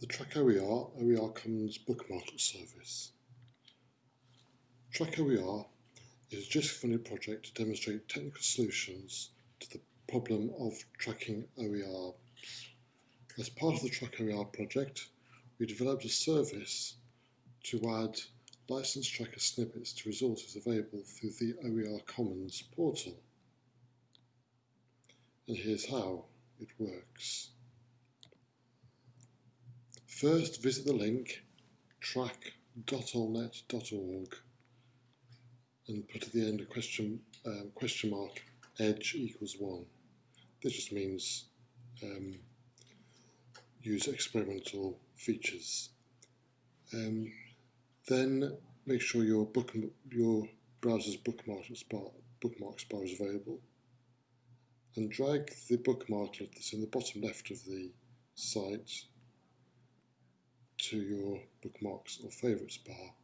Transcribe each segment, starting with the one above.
The Track OER, OER Commons bookmark service. Track OER is a JISC funded project to demonstrate technical solutions to the problem of tracking OER. As part of the Track OER project, we developed a service to add license tracker snippets to resources available through the OER Commons portal. And here's how it works. First, visit the link track.olnet.org and put at the end a question, um, question mark edge equals 1. This just means um, use experimental features. Um, then make sure your book your browser's bookmark bar, bookmarks bar is available and drag the bookmarklet that's in the bottom left of the site to your bookmarks or favorites bar.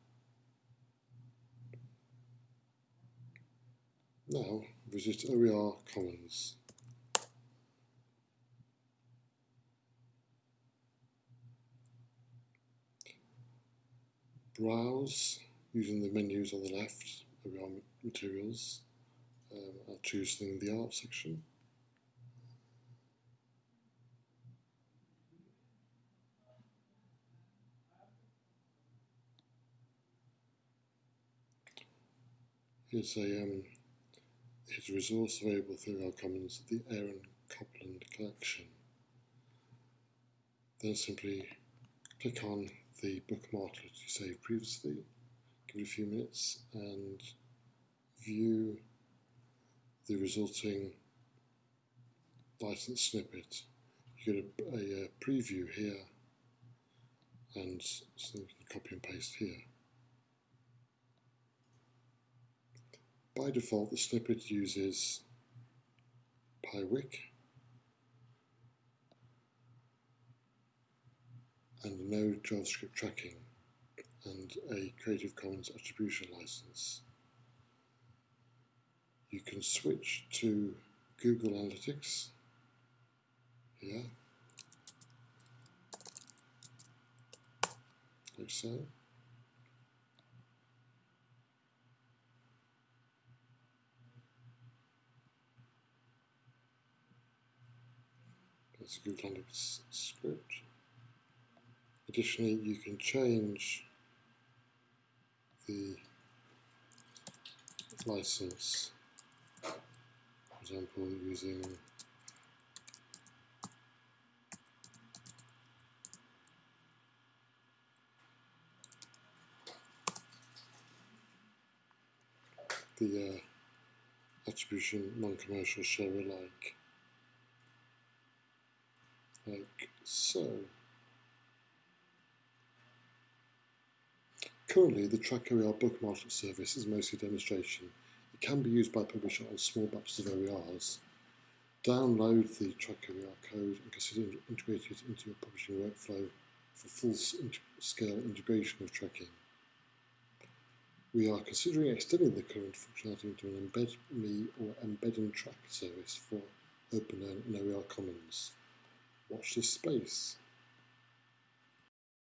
Now visit OER Commons. Browse using the menus on the left, OER Materials. Um, I'll choose the Art section. Here's a um, a resource available through OER Commons, the Aaron Copland collection. Then simply click on the bookmark that you saved previously, give it a few minutes and view the resulting license snippet. You get a, a, a preview here and so you can copy and paste here. By default, the snippet uses Piwik and no JavaScript tracking and a Creative Commons attribution license. You can switch to Google Analytics here, like so. A Google Analytics script. Additionally, you can change the license, for example, using the uh, attribution non-commercial share alike like so. Currently, the Track OER bookmarking service is mostly demonstration. It can be used by publisher on small batches of OERs. Download the Track OER code and consider integrating it into your publishing workflow for full-scale integration of tracking. We are considering extending the current functionality into an embed me or embedding track service for OpenLearn and OER Commons. Watch this space.